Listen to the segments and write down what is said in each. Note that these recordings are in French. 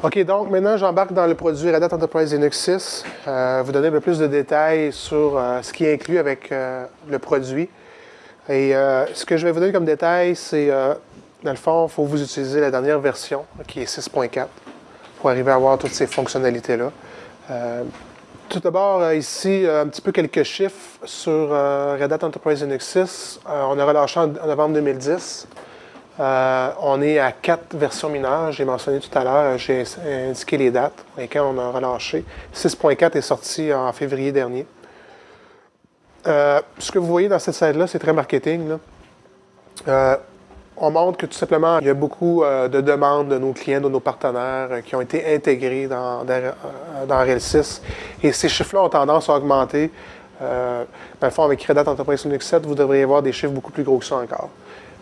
OK, donc maintenant, j'embarque dans le produit Red Hat Enterprise Linux 6. Euh, vous donner un peu plus de détails sur euh, ce qui est inclus avec euh, le produit. Et ce que je vais vous donner comme détail, c'est, dans le fond, il faut vous utiliser la dernière version, qui est 6.4, pour arriver à avoir toutes ces fonctionnalités-là. tout d'abord, ici, un petit peu quelques chiffres sur Red Hat Enterprise Linux 6. on a relâché en novembre 2010. Euh, on est à quatre versions mineures. J'ai mentionné tout à l'heure, j'ai indiqué les dates lesquelles on a relâché. 6.4 est sorti en février dernier. Euh, ce que vous voyez dans cette slide-là, c'est très marketing. Euh, on montre que tout simplement, il y a beaucoup de demandes de nos clients, de nos partenaires qui ont été intégrés dans, dans, RL6. Et ces chiffres-là ont tendance à augmenter. Euh, ben, avec Red Hat Enterprise Linux 7, vous devriez avoir des chiffres beaucoup plus gros que ça encore.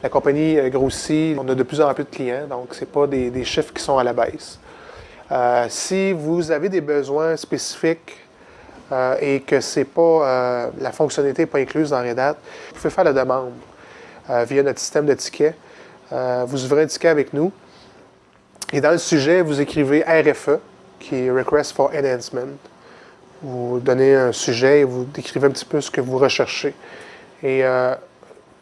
La compagnie euh, grossit, on a de plus en plus de clients, donc ce n'est pas des, chiffres qui sont à la baisse. Euh, si vous avez des besoins spécifiques euh, et que c'est pas la fonctionnalité n'est pas incluse dans Red Hat, vous pouvez faire la demande via notre système de tickets. vous ouvrez un ticket avec nous et dans le sujet, vous écrivez RFE, qui est Request for Enhancement. Vous donnez un sujet et vous décrivez un petit peu ce que vous recherchez.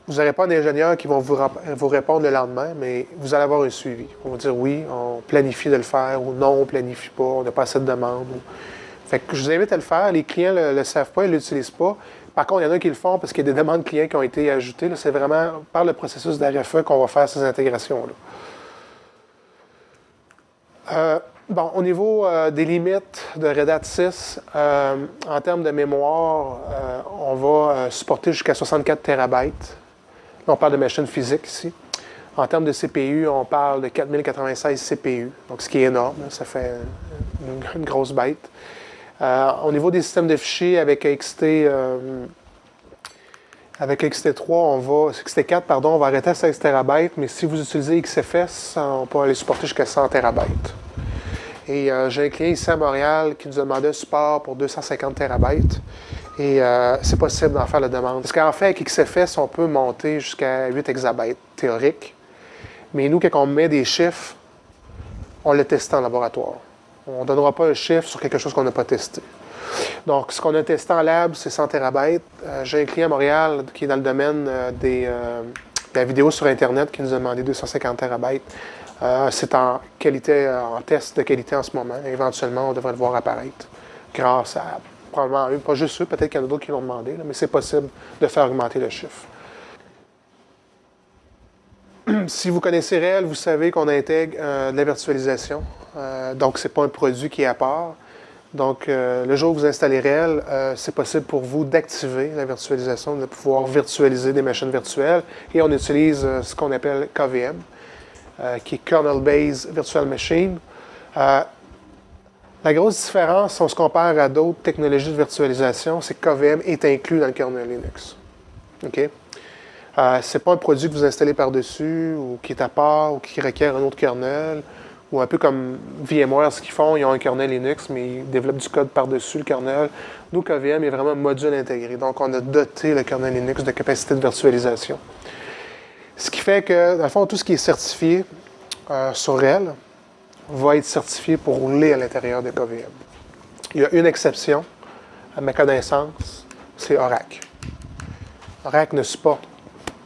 Vous n'aurez pas d'ingénieur qui vont vous, répondre le lendemain, mais vous allez avoir un suivi. On va dire oui, on planifie de le faire, ou non, on planifie pas, on n'a pas assez de demandes. Fait que je vous invite à le faire. Les clients ne le, savent pas, ils ne l'utilisent pas. Par contre, il y en a qui le font parce qu'il y a des demandes clients qui ont été ajoutées. C'est vraiment par le processus d'RFE qu'on va faire ces intégrations-là. Euh, bon, au niveau euh, des limites de Red Hat 6, euh, en termes de mémoire, on va supporter jusqu'à 64 terabytes on parle de machines physiques ici. En termes de CPU, on parle de 4096 CPU, donc ce qui est énorme, ça fait une, grosse bête. Euh, au niveau des systèmes de fichiers avec XT, euh, avec XT3, on va, XT4, pardon, on va arrêter à 16 TB, mais si vous utilisez XFS, on peut aller supporter jusqu'à 100 TB. Et euh, j'ai un client ici à Montréal qui nous a demandé un support pour 250 TB. Et euh, c'est possible d'en faire la demande. Parce qu'en fait, avec XFS, on peut monter jusqu'à 8 exabytes théorique. Mais nous, quand on met des chiffres, on le teste en laboratoire. On ne donnera pas un chiffre sur quelque chose qu'on n'a pas testé. Donc, ce qu'on a testé en lab, c'est 100 TB. J'ai un client à Montréal qui est dans le domaine euh, des, euh, de la vidéo sur Internet qui nous a demandé 250 TB. c'est en qualité, en test de qualité en ce moment. Éventuellement, on devrait le voir apparaître grâce à probablement pas juste eux, peut-être qu'il y en a d'autres qui l'ont demandé, mais c'est possible de faire augmenter le chiffre. si vous connaissez RHEL, vous savez qu'on intègre euh, de la virtualisation. Euh, donc, ce n'est pas un produit qui est à part. Donc, euh, le jour où vous installez RHEL, c'est possible pour vous d'activer la virtualisation, de pouvoir virtualiser des machines virtuelles. Et on utilise ce qu'on appelle KVM, qui est Kernel Based Virtual Machine. La grosse différence, si on se compare à d'autres technologies de virtualisation, c'est que KVM est inclus dans le kernel Linux. OK? Euh, ce n'est pas un produit que vous installez par-dessus ou qui est à part ou qui requiert un autre kernel ou un peu comme VMware, ce qu'ils font, ils ont un kernel Linux, mais ils développent du code par-dessus le kernel. Nous, KVM est vraiment un module intégré. Donc, on a doté le kernel Linux de capacité de virtualisation. Ce qui fait que, dans le fond, tout ce qui est certifié euh, sur RHEL, va être certifié pour rouler à l'intérieur de KVM. Il y a une exception, à ma connaissance, c'est Oracle. Oracle ne supporte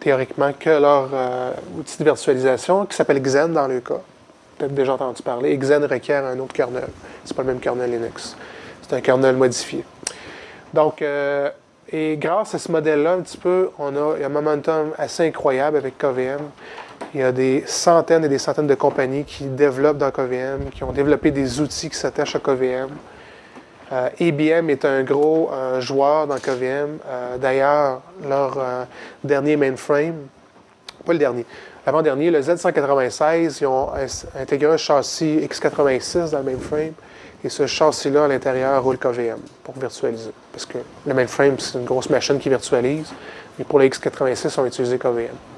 théoriquement que leur euh, outil de virtualisation qui s'appelle Xen dans le cas. Peut-être déjà entendu parler. Xen requiert un autre kernel. Ce n'est pas le même kernel Linux. C'est un kernel modifié. Donc, euh, et grâce à ce modèle-là, un petit peu, on il y a un momentum assez incroyable avec KVM il y a des centaines et des centaines de compagnies qui développent dans KVM, qui ont développé des outils qui s'attachent à KVM. Euh, IBM est un gros euh, joueur dans KVM. Euh, d'ailleurs, leur dernier mainframe, pas le dernier, l'avant-dernier, le Z196, ils ont intégré un châssis x86 dans le mainframe. Et ce châssis-là, à l'intérieur, roule KVM pour virtualiser. Parce que le mainframe, c'est une grosse machine qui virtualise. Mais pour les x86, on va utiliser KVM.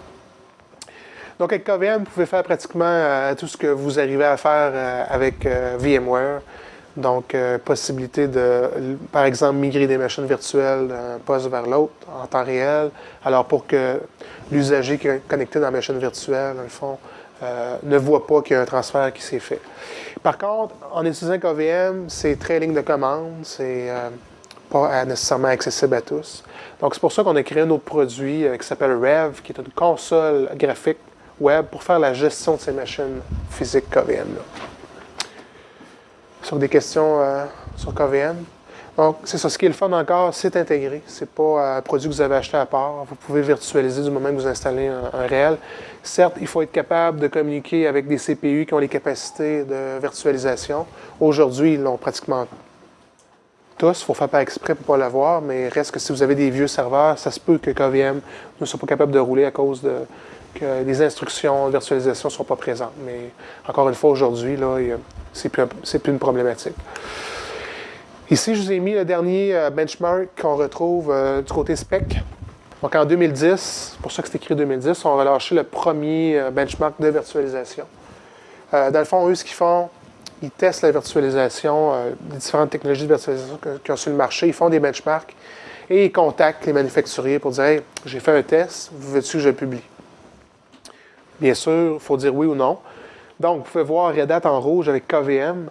Donc, avec KVM, vous pouvez faire pratiquement euh, tout ce que vous arrivez à faire euh, avec euh, VMware. Donc, possibilité de, par exemple, migrer des machines virtuelles d'un poste vers l'autre en temps réel. Alors, pour que l'usager qui est connecté dans la machine virtuelle, dans le fond, ne voit pas qu'il y a un transfert qui s'est fait. Par contre, en utilisant KVM, c'est très ligne de commande, c'est pas nécessairement accessible à tous. Donc, c'est pour ça qu'on a créé un autre produit qui s'appelle Rev, qui est une console graphique web pour faire la gestion de ces machines physiques KVM. Sur des questions euh, sur KVM? Donc, c'est ça. Ce qui est le fun encore, c'est intégré. Ce n'est pas un produit que vous avez acheté à part. Vous pouvez virtualiser du moment que vous installez un, réel. Certes, il faut être capable de communiquer avec des CPU qui ont les capacités de virtualisation. Aujourd'hui, ils l'ont pratiquement tous. Il faut faire pas exprès pour ne pas l'avoir, mais reste que si vous avez des vieux serveurs, ça se peut que KVM ne soit pas capable de rouler à cause de que les instructions de virtualisation ne sont pas présentes. Mais encore une fois, aujourd'hui, ce n'est plus, une problématique. Ici, je vous ai mis le dernier euh, benchmark qu'on retrouve euh, du côté spec. Donc en 2010, c'est pour ça que c'est écrit 2010, on va lâcher le premier euh, benchmark de virtualisation. dans le fond, eux, ce qu'ils font, ils testent la virtualisation, les différentes technologies de virtualisation qui ont sur le marché, ils font des benchmarks et ils contactent les manufacturiers pour dire Hey, j'ai fait un test, veux-tu que je le publie? Bien sûr, il faut dire oui ou non. Donc, vous pouvez voir Red Hat en rouge avec KVM.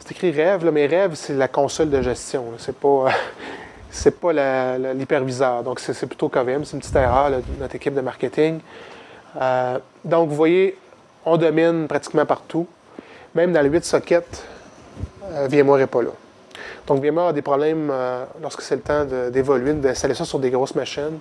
C'est écrit Rêve, mais Rêve, c'est la console de gestion. C'est pas, pas l'hyperviseur. Donc, c'est plutôt KVM. C'est une petite erreur de notre équipe de marketing. Euh, donc, vous voyez, on domine pratiquement partout. Même dans le 8 sockets, euh, VMware n'est pas là. Donc, VMware a des problèmes euh, lorsque c'est le temps d'évoluer, d'installer ça sur des grosses machines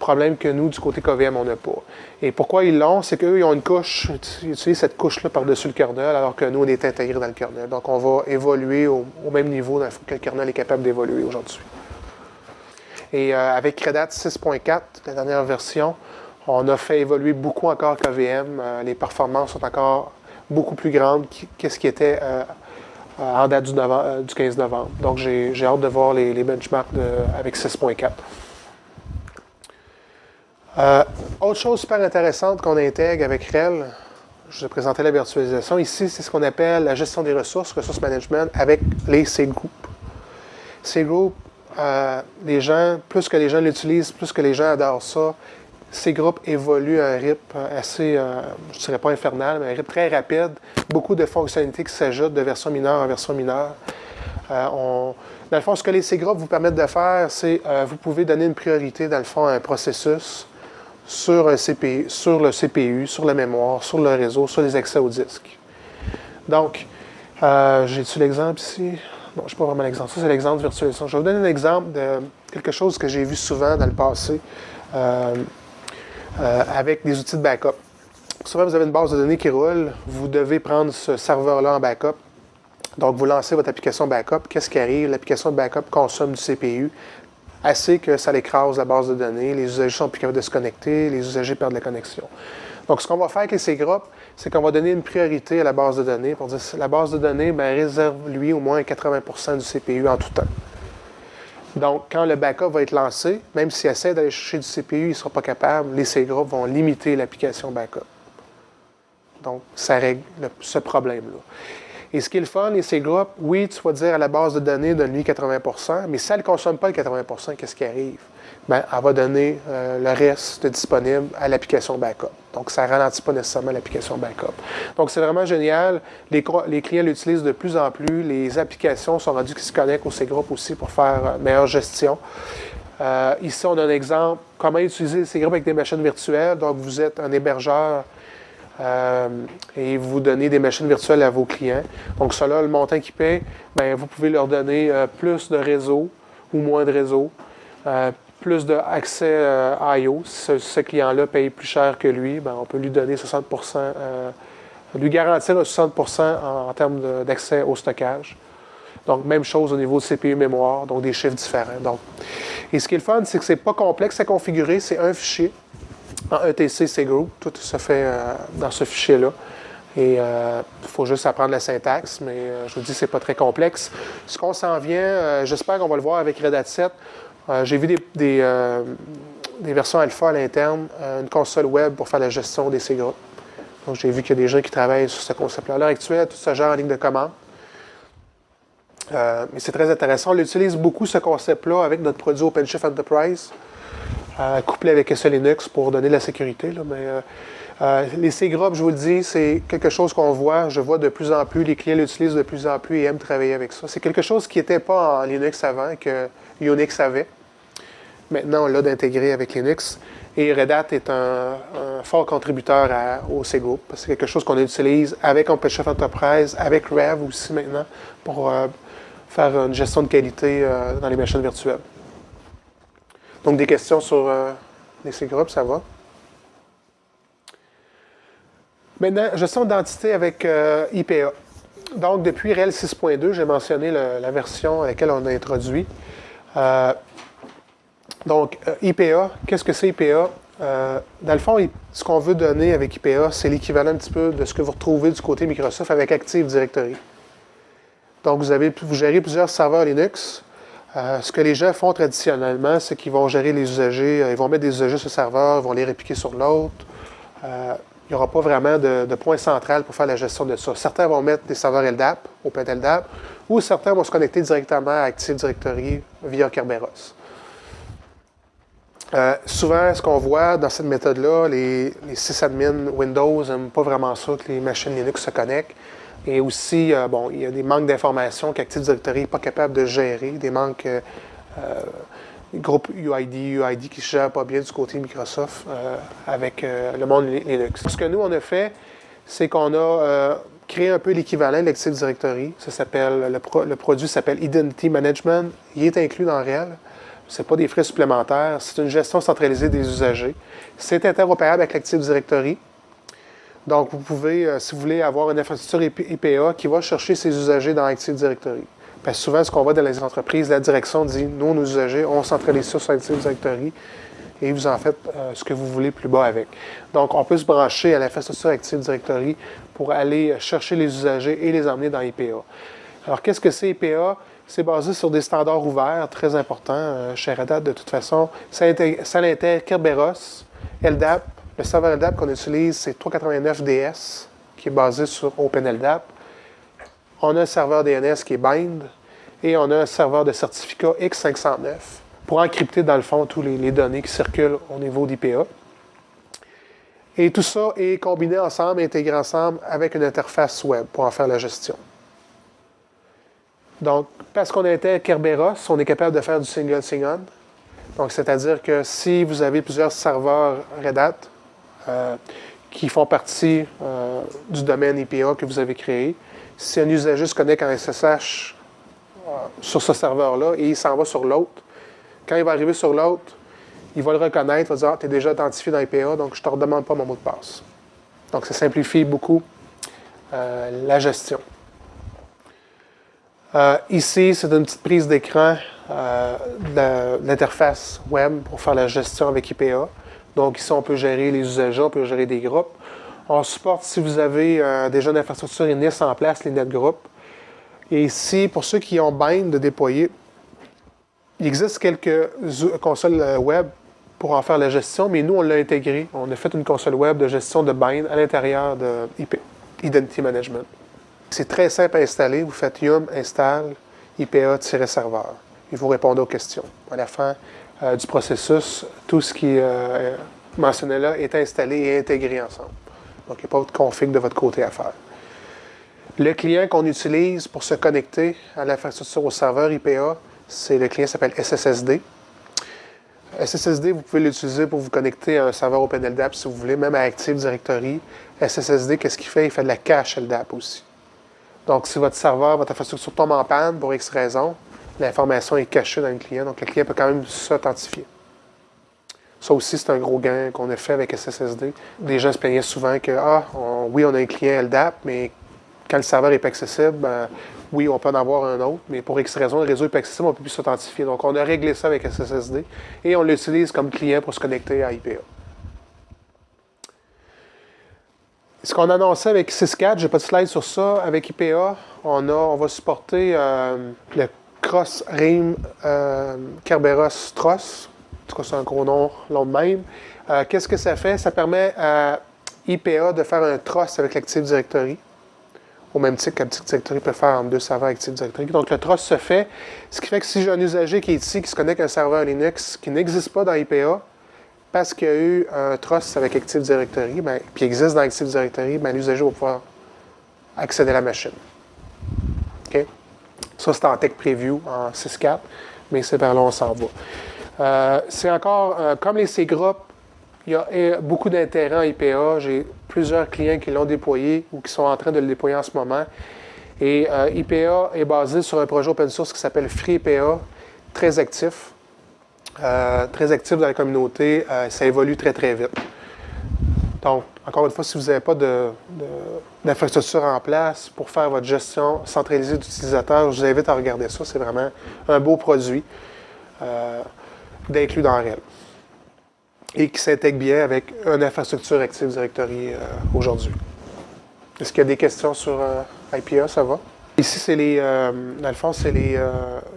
problème que nous, du côté KVM, on n'a pas. Et pourquoi ils l'ont? C'est qu'eux, ils ont une couche, ils utilisent cette couche-là par-dessus le kernel, alors que nous, on est intégré dans le kernel. Donc, on va évoluer au, même niveau que le kernel est capable d'évoluer aujourd'hui. Et euh, avec Red Hat 6.4, la dernière version, on a fait évoluer beaucoup encore KVM. Les performances sont encore beaucoup plus grandes que ce qui était euh, en date du, 15 novembre. Donc, j'ai hâte de voir les, benchmarks avec 6.4. Euh, autre chose super intéressante qu'on intègre avec REL, je vous ai présenté la virtualisation. Ici, c'est ce qu'on appelle la gestion des ressources, ressources management, avec les C-Group. C-Group, euh, les gens, plus que les gens l'utilisent, plus que les gens adorent ça, ces groupes évoluent à un rythme assez, euh, je ne dirais pas infernal, mais un rythme très rapide. Beaucoup de fonctionnalités qui s'ajoutent de version mineure en version mineure. dans le fond, ce que les C-Groupes vous permettent de faire, c'est vous pouvez donner une priorité, dans le fond, à un processus sur, un CPU, sur le CPU, sur la mémoire, sur le réseau, sur les accès au disque. Donc, euh, j'ai-tu l'exemple ici? Non, je n'ai pas vraiment l'exemple. Ça, c'est l'exemple de virtualisation. Je vais vous donner un exemple de quelque chose que j'ai vu souvent dans le passé euh, euh, avec des outils de backup. Souvent, vous avez une base de données qui roule. Vous devez prendre ce serveur-là en backup. Donc, vous lancez votre application backup. Qu'est-ce qui arrive? L'application de backup consomme du CPU assez que ça l'écrase la base de données, les usagers sont plus capables de se connecter, les usagers perdent la connexion. Donc, ce qu'on va faire avec ces groupes, c'est qu'on va donner une priorité à la base de données pour dire la base de données ben, réserve, lui, au moins 80% du CPU en tout temps. Donc, quand le backup va être lancé, même s'il essaie d'aller chercher du CPU, il ne sera pas capable, les C-groupes vont limiter l'application backup. Donc, ça règle ce problème-là. Et ce qui est le fun, et ces groupes, oui, tu vas dire à la base de données, donne-lui 80% mais si elle ne consomme pas le 80% qu'est-ce qui arrive? Bien, elle va donner euh, le reste disponible à l'application backup. Donc, ça ne ralentit pas nécessairement l'application backup. Donc, c'est vraiment génial. Les, clients l'utilisent de plus en plus. Les applications sont rendues qui se connectent aux C-Groupes aussi pour faire euh, meilleure gestion. Euh, ici, on a un exemple, comment utiliser ces groupes avec des machines virtuelles? Donc, vous êtes un hébergeur et vous donnez des machines virtuelles à vos clients. Donc, cela, le montant qu'ils paient, bien, vous pouvez leur donner plus de réseau ou moins de réseau, plus d'accès IO. Si ce, client-là paye plus cher que lui, bien, on peut lui donner 60% lui garantir 60% en, termes d'accès au stockage. Donc, même chose au niveau de CPU mémoire, donc des chiffres différents. Donc, et ce qui est le fun, c'est que ce n'est pas complexe à configurer, c'est un fichier en ETC, c'est group. Tout se fait euh, dans ce fichier-là. Et il euh, faut juste apprendre la syntaxe, mais euh, je vous dis, c'est pas très complexe. Ce qu'on s'en vient, j'espère qu'on va le voir avec Red Hat 7. J'ai vu des, versions alpha à l'interne, une console web pour faire la gestion des C groupes. Donc, j'ai vu qu'il y a des gens qui travaillent sur ce concept-là. À l'heure actuelle, tout ce genre en ligne de commande. mais c'est très intéressant. On utilise beaucoup, ce concept-là, avec notre produit OpenShift Enterprise. couplé avec SE Linux pour donner de la sécurité. mais, les C-Group, je vous le dis, c'est quelque chose qu'on voit, je vois de plus en plus, les clients l'utilisent de plus en plus et aiment travailler avec ça. C'est quelque chose qui n'était pas en Linux avant, que Unix avait. Maintenant, on l'a d'intégrer avec Linux. Et Red Hat est un, fort contributeur au C-Group. C'est quelque chose qu'on utilise avec OpenShift Enterprise, avec Rev aussi maintenant, pour euh, faire une gestion de qualité euh, dans les machines virtuelles. Donc, des questions sur euh, les C-Group, ça va? Maintenant, gestion d'identité avec IPA. Donc, depuis RHEL 6.2, j'ai mentionné la version à laquelle on a introduit. Donc, euh, IPA, qu'est-ce que c'est IPA? Euh, dans le fond, ce qu'on veut donner avec IPA, c'est l'équivalent un petit peu de ce que vous retrouvez du côté Microsoft avec Active Directory. Donc, vous, avez, vous gérez plusieurs serveurs Linux. Euh, ce que les gens font traditionnellement, c'est qu'ils vont gérer les usagers, ils vont mettre des usagers sur le serveur, ils vont les répliquer sur l'autre. il n'y aura pas vraiment de, point central pour faire la gestion de ça. Certains vont mettre des serveurs LDAP, OpenLDAP, ou certains vont se connecter directement à Active Directory via Kerberos. Euh, souvent, ce qu'on voit dans cette méthode-là, les, les sysadmins Windows n'aiment pas vraiment ça que les machines Linux se connectent. Et aussi, euh, bon, il y a des manques d'informations qu'Active Directory n'est pas capable de gérer, des manques euh, groupes UID, UID qui ne se gèrent pas bien du côté Microsoft avec le monde Linux. Ce que nous, on a fait, c'est qu'on a créé un peu l'équivalent de l'Active Directory. Ça le, le, produit s'appelle Identity Management. Il est inclus dans Réel. Ce n'est pas des frais supplémentaires, c'est une gestion centralisée des usagers. C'est interopérable avec l'Active Directory. Donc, vous pouvez, euh, si vous voulez, avoir une infrastructure IPA qui va chercher ses usagers dans Active Directory. Parce que souvent, ce qu'on voit dans les entreprises, la direction dit nous, nos usagers, on centralise ça sur Active Directory et vous en faites euh, ce que vous voulez plus bas avec. Donc, on peut se brancher à l'infrastructure Active Directory pour aller chercher les usagers et les emmener dans IPA. Alors, qu'est-ce que c'est IPA? C'est basé sur des standards ouverts très importants euh, chez Red Hat de toute façon. Ça, intègre Kerberos, LDAP. Le serveur LDAP qu'on utilise, c'est 389DS, qui est basé sur OpenLDAP. On a un serveur DNS qui est Bind et on a un serveur de certificat X509 pour encrypter dans le fond tous les, les données qui circulent au niveau d'IPA. Et tout ça est combiné ensemble, intégré ensemble avec une interface web pour en faire la gestion. Donc, parce qu'on était Kerberos, on est capable de faire du single sign-on. Donc, c'est-à-dire que si vous avez plusieurs serveurs Red Hat euh, qui font partie euh, du domaine IPA que vous avez créé, si un usager se connecte en SSH euh, sur ce serveur-là et il s'en va sur l'autre, quand il va arriver sur l'autre, il va le reconnaître, il va dire ah, tu es déjà identifié dans IPA, donc je ne te redemande pas mon mot de passe. Donc, ça simplifie beaucoup la gestion. Euh, ici, c'est une petite prise d'écran euh, de l'interface web pour faire la gestion avec IPA. Donc ici, on peut gérer les usagers, on peut gérer des groupes. On supporte, si vous avez euh, déjà une infrastructure INIS en place, les NetGroups. Et ici, pour ceux qui ont Bind de déployer, il existe quelques consoles web pour en faire la gestion, mais nous, on l'a intégré. On a fait une console web de gestion de Bind à l'intérieur de Identity Management. C'est très simple à installer. Vous faites yum install IPA-serveur. Il vous répondre aux questions. À la fin euh, du processus, tout ce qui euh, est mentionné là est installé et intégré ensemble. Donc, il n'y a pas de config de votre côté à faire. Le client qu'on utilise pour se connecter à l'infrastructure au serveur IPA, c'est le client s'appelle SSSD. SSSD, vous pouvez l'utiliser pour vous connecter à un serveur OpenLDAP si vous voulez, même à Active Directory. SSSD, qu'est-ce qu'il fait? Il fait de la cache LDAP aussi. Donc, si votre serveur, votre infrastructure tombe en panne pour X raison, l'information est cachée dans le client, donc le client peut quand même s'authentifier. Ça aussi, c'est un gros gain qu'on a fait avec SSSD. Les gens se plaignaient souvent que, ah, oui, on a un client LDAP, mais quand le serveur n'est pas accessible, ben, oui, on peut en avoir un autre, mais pour X raison, le réseau n'est pas accessible, on ne peut plus s'authentifier. Donc, on a réglé ça avec SSSD et on l'utilise comme client pour se connecter à IPA. Ce qu'on annonçait avec 6.4, je n'ai pas de slide sur ça, avec IPA, on, a, on va supporter euh, le Cross RIM euh, Kerberos Tross. En tout cas, c'est un gros nom long même. Euh, qu'est-ce que ça fait? Ça permet à IPA de faire un Tross avec l'Active Directory, au même titre qu'Active Directory peut faire en deux serveurs Active Directory. Donc, le Tross se fait, ce qui fait que si j'ai un usager qui est ici, qui se connecte à un serveur Linux qui n'existe pas dans IPA, parce qu'il y a eu un trust avec Active Directory, ben, puis existe dans Active Directory, ben, l'usager va pouvoir accéder à la machine. Ça, c'est en Tech Preview, en 6.4, mais c'est vers là on s'en va. Euh, c'est encore, euh, comme les C-Group, il y a beaucoup d'intérêt en IPA. J'ai plusieurs clients qui l'ont déployé ou qui sont en train de le déployer en ce moment. Et euh, IPA est basé sur un projet open source qui s'appelle FreeIPA, très actif. Très actif dans la communauté. ça évolue très, très vite. Donc, encore une fois, si vous n'avez pas d'infrastructure en place pour faire votre gestion centralisée d'utilisateurs, je vous invite à regarder ça. C'est vraiment un beau produit d'inclus dans RHEL et qui s'intègre bien avec une infrastructure Active Directory euh, aujourd'hui. Est-ce qu'il y a des questions sur euh, IPA? Ça va? Ici, c'est les, euh, dans le fond, c'est les,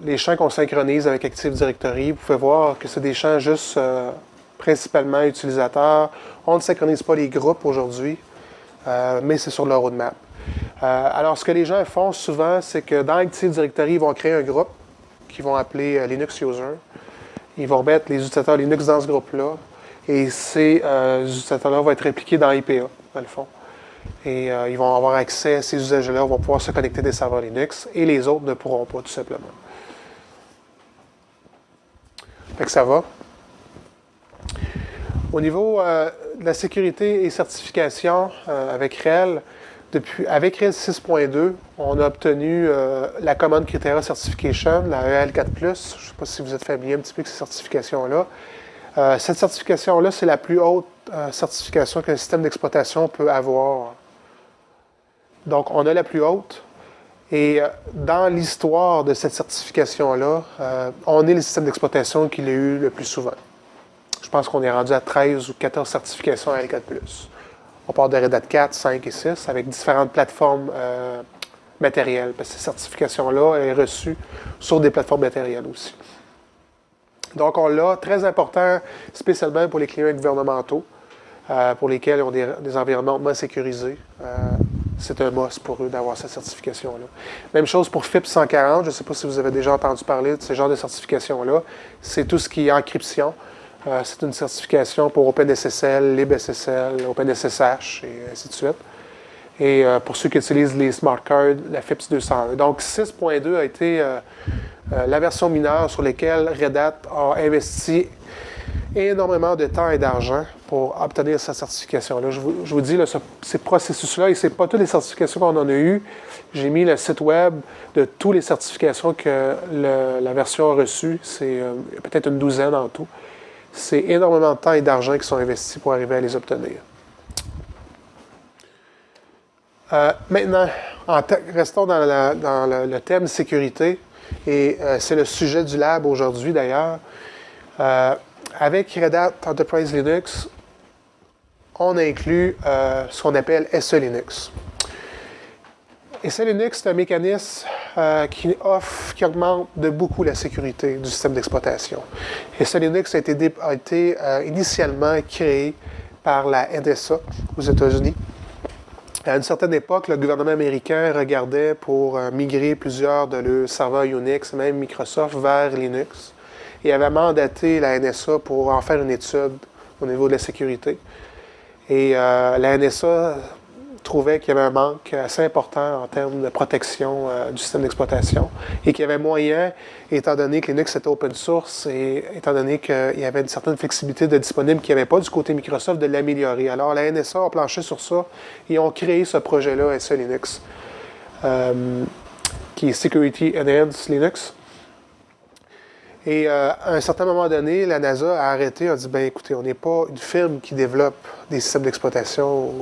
les, champs qu'on synchronise avec Active Directory. Vous pouvez voir que c'est des champs juste principalement utilisateurs. On ne synchronise pas les groupes aujourd'hui, mais c'est sur le roadmap. alors, ce que les gens font souvent, c'est que dans Active Directory, ils vont créer un groupe qu'ils vont appeler Linux User. Ils vont remettre les utilisateurs Linux dans ce groupe-là. Et ces euh, utilisateurs-là vont être impliqués dans IPA, dans le fond. Et euh, ils vont avoir accès, ces usagers-là vont pouvoir se connecter des serveurs Linux et les autres ne pourront pas, tout simplement. Fait que ça va. Au niveau euh, de la sécurité et certification avec RHEL, depuis, avec RHEL 6.2, on a obtenu la commande Criteria Certification, la EL4+. Je ne sais pas si vous êtes familier un petit peu avec ces certifications-là. Euh, cette certification-là, c'est la plus haute euh, certification qu'un système d'exploitation peut avoir. Donc, on a la plus haute. Et euh, dans l'histoire de cette certification-là, on est le système d'exploitation qui l'a eu le plus souvent. Je pense qu'on est rendu à 13 ou 14 certifications à L4+. On part de Red Hat 4, 5 et 6 avec différentes plateformes matérielles. Parce que cette certification-là est reçue sur des plateformes matérielles aussi. Donc, on l'a, très important, spécialement pour les clients gouvernementaux, euh, pour lesquels ils ont des, environnements moins sécurisés. Euh, c'est un must pour eux d'avoir cette certification-là. Même chose pour FIP 140. Je ne sais pas si vous avez déjà entendu parler de ce genre de certification-là. C'est tout ce qui est encryption. Euh, c'est une certification pour OpenSSL, LibSSL, OpenSSH et ainsi de suite. Et pour ceux qui utilisent les smart cards, la FIPS 201. Donc 6.2 a été euh, la version mineure sur laquelle Red Hat a investi énormément de temps et d'argent pour obtenir cette certification-là. Je vous, dis, ces processus-là, et ce pas toutes les certifications qu'on en a eues. J'ai mis le site web de toutes les certifications que la version a reçues. C'est euh, peut-être une douzaine en tout. C'est énormément de temps et d'argent qui sont investis pour arriver à les obtenir. Euh, maintenant, restons dans, le, thème sécurité et euh, c'est le sujet du lab aujourd'hui d'ailleurs. Euh, avec Red Hat Enterprise Linux, on inclut euh, ce qu'on appelle SE Linux. SE Linux, c'est un mécanisme qui offre, qui augmente de beaucoup la sécurité du système d'exploitation. SE Linux a été, a été initialement créé par la NSA aux États-Unis. À une certaine époque, le gouvernement américain regardait pour euh, migrer plusieurs de leurs serveurs Unix, même Microsoft, vers Linux, et avait mandaté la NSA pour en faire une étude au niveau de la sécurité. Et euh, la NSA trouvait qu'il y avait un manque assez important en termes de protection euh, du système d'exploitation et qu'il y avait moyen, étant donné que Linux était open source et étant donné qu'il y avait une certaine flexibilité de disponible qu'il n'y avait pas du côté Microsoft, de l'améliorer. Alors la NSA a planché sur ça et ont créé ce projet-là, SE Linux, euh, qui est Security Enhanced Linux. Et euh, à un certain moment donné, la NASA a arrêté, a dit ben écoutez, on n'est pas une firme qui développe des systèmes d'exploitation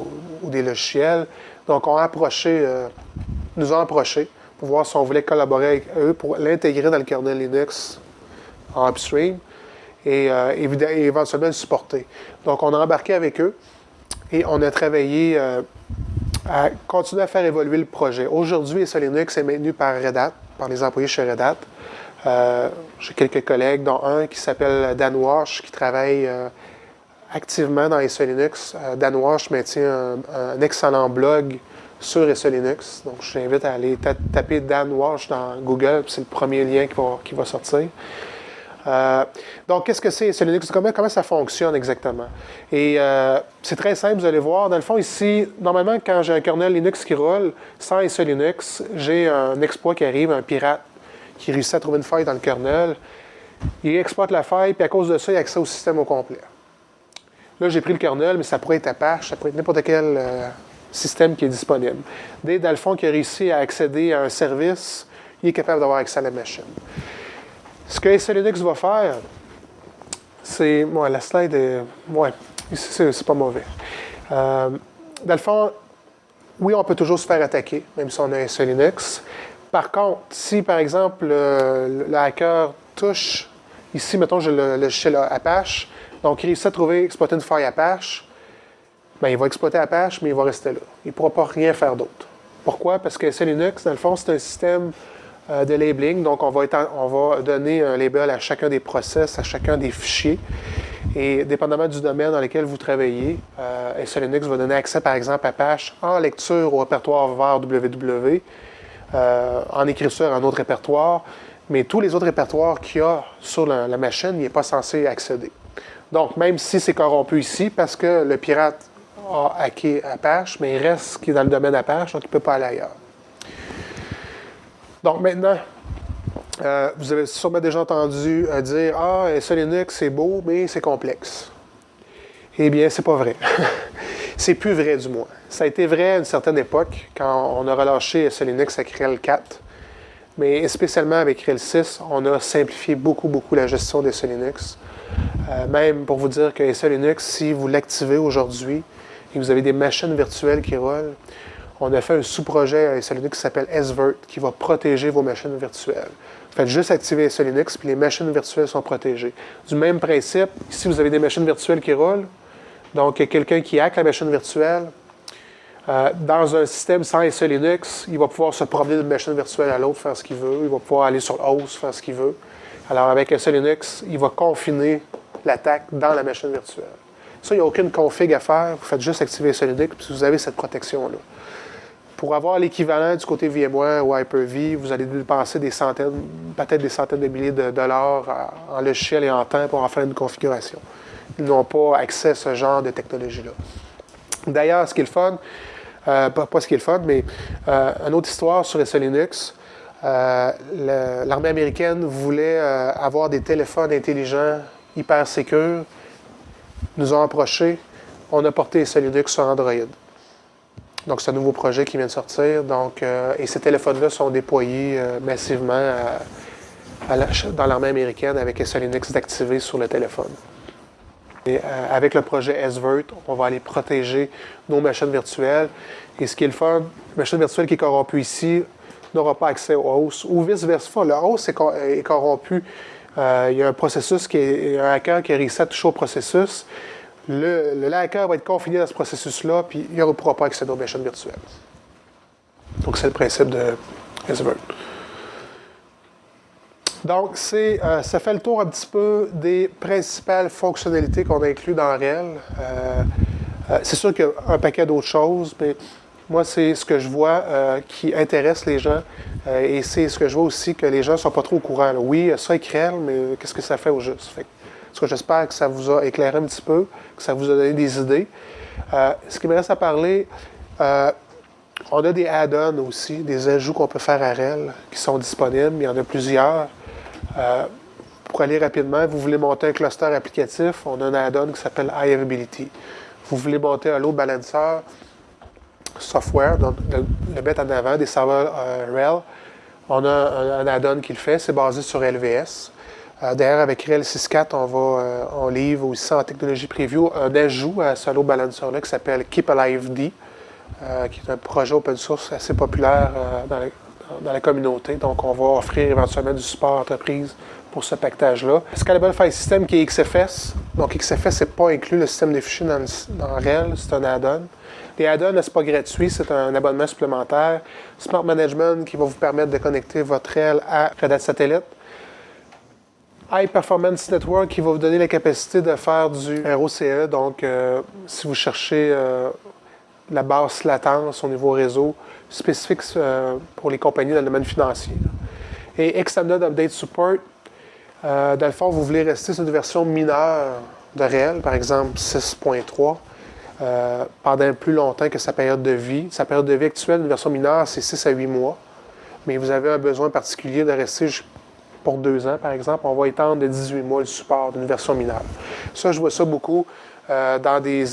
ou, des logiciels. Donc, on a approché, euh, nous ont approché pour voir si on voulait collaborer avec eux pour l'intégrer dans le kernel Linux en upstream et, euh, éventuellement le supporter. Donc, on a embarqué avec eux et on a travaillé à continuer à faire évoluer le projet. Aujourd'hui, SE Linux est maintenu par Red Hat, par les employés chez Red Hat. Euh, j'ai quelques collègues, dont un qui s'appelle Dan Wash, qui travaille euh, activement dans SE Linux. Euh, Dan Wash maintient un, excellent blog sur SE Linux. Donc, je t'invite à aller taper Dan Wash dans Google, c'est le premier lien qui va, sortir. Donc, qu'est-ce que c'est SE Linux? Comment, comment, ça fonctionne exactement? Et c'est très simple, vous allez voir. Dans le fond, ici, normalement, quand j'ai un kernel Linux qui roule, sans SE Linux, j'ai un exploit qui arrive, un pirate qui réussit à trouver une faille dans le kernel. Il exploite la faille, puis à cause de ça, il a accès au système au complet. Là, j'ai pris le kernel, mais ça pourrait être Apache, ça pourrait être n'importe quel euh, système qui est disponible. Dès, dans le fond, qui a réussi à accéder à un service, il est capable d'avoir accès à la machine. Ce que SE Linux va faire, c'est. La slide est. Ouais, c'est pas mauvais. Euh, dans le fond, oui, on peut toujours se faire attaquer, même si on a SE Linux. Par contre, si par exemple le, hacker touche, ici, mettons, j'ai le logiciel Apache, donc il réussit à trouver, exploiter une faille Apache, bien, il va exploiter Apache, mais il va rester là. Il ne pourra pas rien faire d'autre. Pourquoi? Parce que SE Linux, dans le fond, c'est un système euh, de labeling. Donc, on va, on va, donner un label à chacun des process, à chacun des fichiers. Et dépendamment du domaine dans lequel vous travaillez, euh, SE Linux va donner accès, par exemple, à Apache en lecture au répertoire vers www, euh, en écriture à un autre répertoire, mais tous les autres répertoires qu'il y a sur la, machine, il n'est pas censé accéder. Donc, même si c'est corrompu ici, parce que le pirate a hacké Apache, mais il reste qui est dans le domaine Apache, donc il ne peut pas aller ailleurs. Donc maintenant, euh, vous avez sûrement déjà entendu euh, dire Ah, SE Linux, c'est beau, mais c'est complexe. Eh bien, c'est pas vrai. c'est plus vrai, du moins. Ça a été vrai à une certaine époque, quand on a relâché SE Linux avec RHEL 4. Mais spécialement avec RHEL 6, on a simplifié beaucoup, beaucoup la gestion des SE Linux. Euh, même pour vous dire que SE Linux, si vous l'activez aujourd'hui et que vous avez des machines virtuelles qui roulent, on a fait un sous-projet à SE Linux qui s'appelle SVIRT, qui va protéger vos machines virtuelles. Vous faites juste activer SE Linux, puis les machines virtuelles sont protégées. Du même principe, ici, vous avez des machines virtuelles qui roulent. Donc, quelqu'un qui hack la machine virtuelle, euh, dans un système sans SE Linux, il va pouvoir se promener d'une machine virtuelle à l'autre, faire ce qu'il veut. Il va pouvoir aller sur le host, faire ce qu'il veut. Alors, avec SE Linux, il va confiner l'attaque dans la machine virtuelle. Ça, il n'y a aucune config à faire. Vous faites juste activer SE Linux, puis vous avez cette protection-là. Pour avoir l'équivalent du côté VMware ou Hyper-V, vous allez dépenser des centaines, peut-être des centaines de milliers de dollars en logiciel et en temps pour en faire une configuration. N'ont pas accès à ce genre de technologie-là. D'ailleurs, ce qui est le fun, euh, pas, ce qui est le fun, mais euh, une autre histoire sur SE Linux. Euh, l'armée américaine voulait avoir des téléphones intelligents hyper sécurs. Nous ont approchés. On a porté SE Linux sur Android. Donc, c'est un nouveau projet qui vient de sortir. Donc, et ces téléphones-là sont déployés massivement dans l'armée américaine avec SE Linux d'activer sur le téléphone. Euh, avec le projet SVERT, on va aller protéger nos machines virtuelles. Et ce qui est le fun, une machine virtuelle qui est corrompue ici n'aura pas accès au host, ou vice-versa. Le host est, corrompu. il y a un processus qui est, un hacker qui a réussi à au processus le, hacker va être confiné dans ce processus-là, puis il ne pourra pas accéder aux machines virtuelles. Donc, c'est le principe de Hesberg. Donc, euh, ça fait le tour un petit peu des principales fonctionnalités qu'on a incluses dans REL. Euh, euh, c'est sûr qu'il y a un paquet d'autres choses, mais moi, c'est ce que je vois qui intéresse les gens et c'est ce que je vois aussi que les gens ne sont pas trop au courant. Oui, ça est REL, mais qu'est-ce que ça fait au juste? que j'espère que ça vous a éclairé un petit peu, que ça vous a donné des idées. Ce qui me reste à parler, on a des add-ons aussi, des ajouts qu'on peut faire à REL qui sont disponibles. Il y en a plusieurs. Euh, pour aller rapidement, vous voulez monter un cluster applicatif, on a un add-on qui s'appelle iAvability. Vous voulez monter un load balancer software, donc le, mettre en avant, des serveurs RHEL. On a un, add-on qui le fait, c'est basé sur LVS. Euh, D'ailleurs, avec RHEL 6.4, on va, euh, on livre aussi en technologie preview un ajout à ce load balancer-là qui s'appelle Keep Alive D, euh, qui est un projet open source assez populaire dans, la, communauté. Donc, on va offrir éventuellement du support entreprise pour ce pactage-là. Scalable File System qui est XFS. Donc, XFS n'est pas inclus le système des fichiers dans, dans RHEL, c'est un add-on. Les add-ons, ce n'est pas gratuit, c'est un abonnement supplémentaire. Smart Management qui va vous permettre de connecter votre RHEL à Red Hat Satellite. High Performance Network qui va vous donner la capacité de faire du ROCE. Donc, euh, si vous cherchez euh, la basse latence au niveau réseau, spécifique euh, pour les compagnies dans le domaine financier. Et Extended Update Support, Euh, dans le fond, vous voulez rester sur une version mineure de réel, par exemple 6.3, euh, pendant plus longtemps que sa période de vie. Sa période de vie actuelle, une version mineure, c'est 6 à 8 mois. Mais vous avez un besoin particulier de rester pour deux ans, par exemple. On va étendre de 18 mois le support d'une version mineure. Ça, je vois ça beaucoup dans des,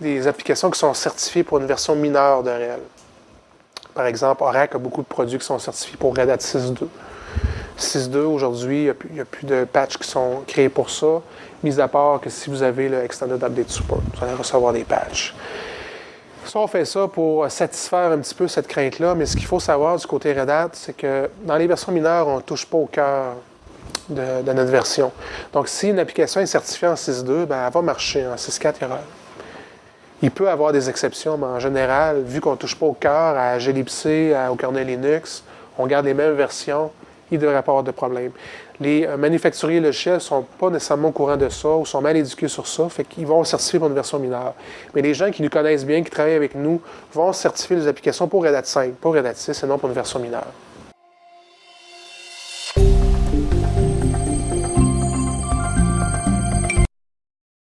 des applications qui sont certifiées pour une version mineure de réel. Par exemple, Oracle a beaucoup de produits qui sont certifiés pour Red Hat 6.2. 6.2, aujourd'hui, il n'y a, plus de patchs qui sont créés pour ça, mis à part que si vous avez le Extended Update Support, vous allez recevoir des patchs. Ça, on fait ça pour satisfaire un petit peu cette crainte-là, mais ce qu'il faut savoir du côté Red Hat, c'est que dans les versions mineures, on ne touche pas au cœur de, notre version. Donc, si une application est certifiée en 6.2, ben, elle va marcher en 6.4, il peut avoir des exceptions, mais en général, vu qu'on ne touche pas au cœur, à glibc, au kernel Linux, on garde les mêmes versions, il ne devrait pas avoir de problème. Les euh, manufacturiers logiciels ne sont pas nécessairement au courant de ça ou sont mal éduqués sur ça, fait qu'ils vont certifier pour une version mineure. Mais les gens qui nous connaissent bien, qui travaillent avec nous, vont certifier les applications pour Red Hat 5, pour Red Hat 6 et non pour une version mineure.